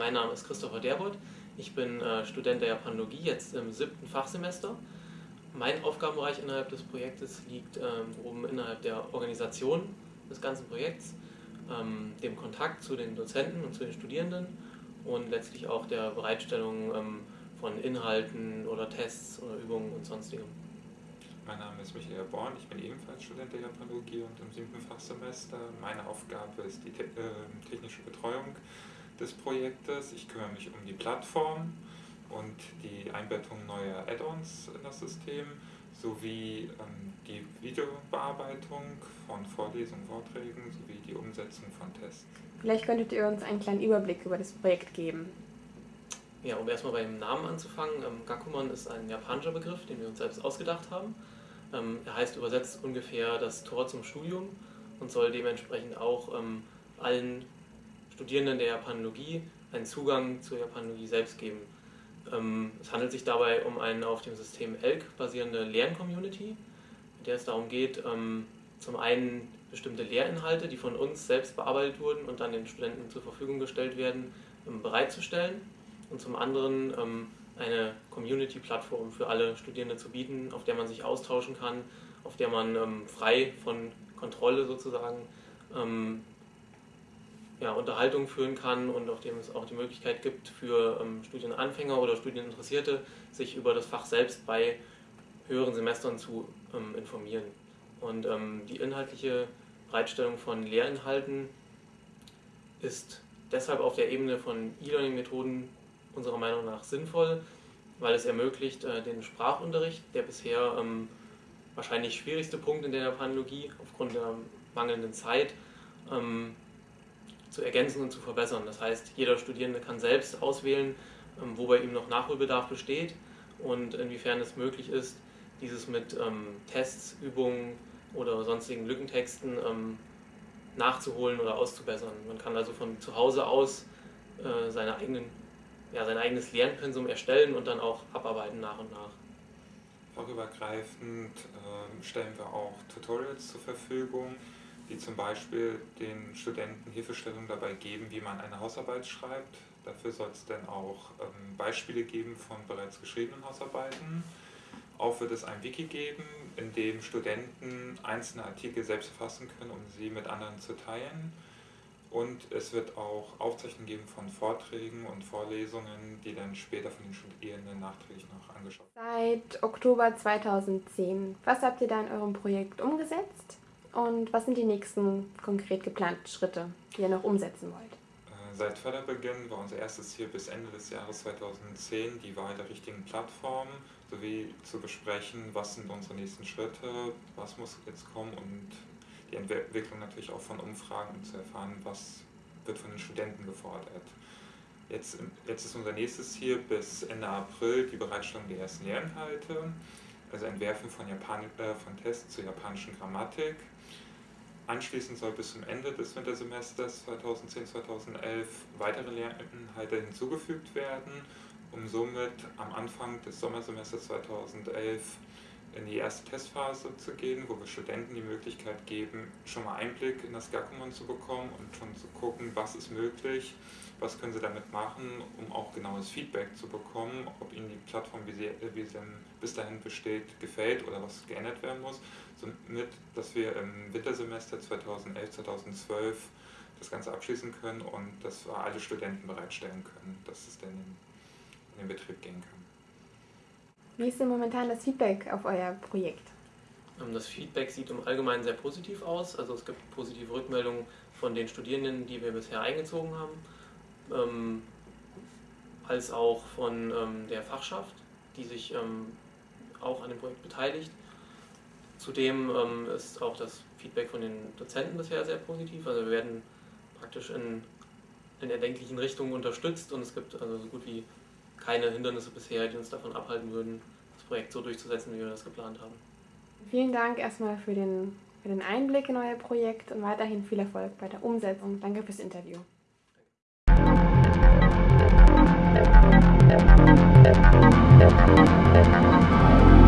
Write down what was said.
mein Name ist Christopher Derbot. Ich bin äh, Student der Japanologie, jetzt im siebten Fachsemester. Mein Aufgabenbereich innerhalb des Projektes liegt ähm, oben innerhalb der Organisation des ganzen Projekts, ähm, dem Kontakt zu den Dozenten und zu den Studierenden und letztlich auch der Bereitstellung ähm, von Inhalten oder Tests oder Übungen und sonstigem. Mein Name ist Michael Born, ich bin ebenfalls Student der Japanologie und im siebten Fachsemester. Meine Aufgabe ist die äh, technische Betreuung des Projektes. Ich kümmere mich um die Plattform und die Einbettung neuer Add-ons in das System sowie ähm, die Videobearbeitung von Vorlesungen, Vorträgen sowie die Umsetzung von Tests. Vielleicht könntet ihr uns einen kleinen Überblick über das Projekt geben. Ja, um erstmal beim Namen anzufangen, ähm, Gakumon ist ein japanischer Begriff, den wir uns selbst ausgedacht haben. Ähm, er heißt übersetzt ungefähr das Tor zum Studium und soll dementsprechend auch ähm, allen Studierenden der Japanologie einen Zugang zur Japanologie selbst geben. Ähm, es handelt sich dabei um eine auf dem System ELK basierende Lerncommunity, in der es darum geht, ähm, zum einen bestimmte Lehrinhalte, die von uns selbst bearbeitet wurden und dann den Studenten zur Verfügung gestellt werden, ähm, bereitzustellen und zum anderen eine Community-Plattform für alle Studierende zu bieten, auf der man sich austauschen kann, auf der man frei von Kontrolle sozusagen ja, Unterhaltung führen kann und auf dem es auch die Möglichkeit gibt für ähm, Studienanfänger oder Studieninteressierte, sich über das Fach selbst bei höheren Semestern zu ähm, informieren. Und ähm, die inhaltliche Bereitstellung von Lehrinhalten ist deshalb auf der Ebene von E-Learning-Methoden unserer Meinung nach sinnvoll, weil es ermöglicht, äh, den Sprachunterricht, der bisher ähm, wahrscheinlich schwierigste Punkt in der Japanologie aufgrund der mangelnden Zeit, ähm, zu ergänzen und zu verbessern. Das heißt, jeder Studierende kann selbst auswählen, ähm, wo bei ihm noch Nachholbedarf besteht und inwiefern es möglich ist, dieses mit Tests, Übungen oder sonstigen Lückentexten nachzuholen oder auszubessern. Man kann also von zu Hause aus äh, seine eigenen ja, sein eigenes Lernpensum erstellen und dann auch abarbeiten nach und nach. Fachübergreifend stellen wir auch Tutorials zur Verfügung, die zum Beispiel den Studenten Hilfestellung dabei geben, wie man eine Hausarbeit schreibt. Dafür soll es dann auch ähm, Beispiele geben von bereits geschriebenen Hausarbeiten. Auch wird es ein Wiki geben, in dem Studenten einzelne Artikel selbst erfassen können, um sie mit anderen zu teilen. Und es wird auch Aufzeichnungen geben von Vorträgen und Vorlesungen, die dann später von den Studierenden nachträglich noch angeschaut werden. Seit Oktober 2010. Was habt ihr da in eurem Projekt umgesetzt? Und was sind die nächsten konkret geplanten Schritte, die ihr noch umsetzen wollt? Äh, seit Förderbeginn war unser erstes Ziel bis Ende des Jahres 2010 die Wahl der richtigen Plattform sowie zu besprechen, was sind unsere nächsten Schritte, was muss jetzt kommen und die Entwicklung natürlich auch von Umfragen, um zu erfahren, was wird von den Studenten gefordert. Jetzt, jetzt ist unser nächstes Ziel bis Ende April die Bereitstellung der ersten Lehrinhalte, also Entwerfen von, Japan äh, von Tests zur japanischen Grammatik. Anschließend soll bis zum Ende des Wintersemesters 2010-2011 weitere Lehrinhalte hinzugefügt werden, um somit am Anfang des Sommersemesters 2011 in die erste Testphase zu gehen, wo wir Studenten die Möglichkeit geben, schon mal Einblick in das Gakumon zu bekommen und schon zu gucken, was ist möglich, was können sie damit machen, um auch genaues Feedback zu bekommen, ob ihnen die Plattform, wie sie, wie sie bis dahin besteht, gefällt oder was geändert werden muss, somit, dass wir im Wintersemester 2011, 2012 das Ganze abschließen können und dass wir alle Studenten bereitstellen können, dass es dann in den Betrieb gehen kann. Wie ist denn momentan das Feedback auf euer Projekt? Ähm, das Feedback sieht im Allgemeinen sehr positiv aus. Also es gibt positive Rückmeldungen von den Studierenden, die wir bisher eingezogen haben, ähm, als auch von ähm, der Fachschaft, die sich auch an dem Projekt beteiligt. Zudem ist auch das Feedback von den Dozenten bisher sehr positiv. Also wir werden praktisch in, in erdenklichen Richtungen unterstützt und es gibt also so gut wie keine Hindernisse bisher, die uns davon abhalten würden, das Projekt so durchzusetzen, wie wir das geplant haben. Vielen Dank erstmal für den, für den Einblick in euer Projekt und weiterhin viel Erfolg bei der Umsetzung. Danke fürs Interview. Danke.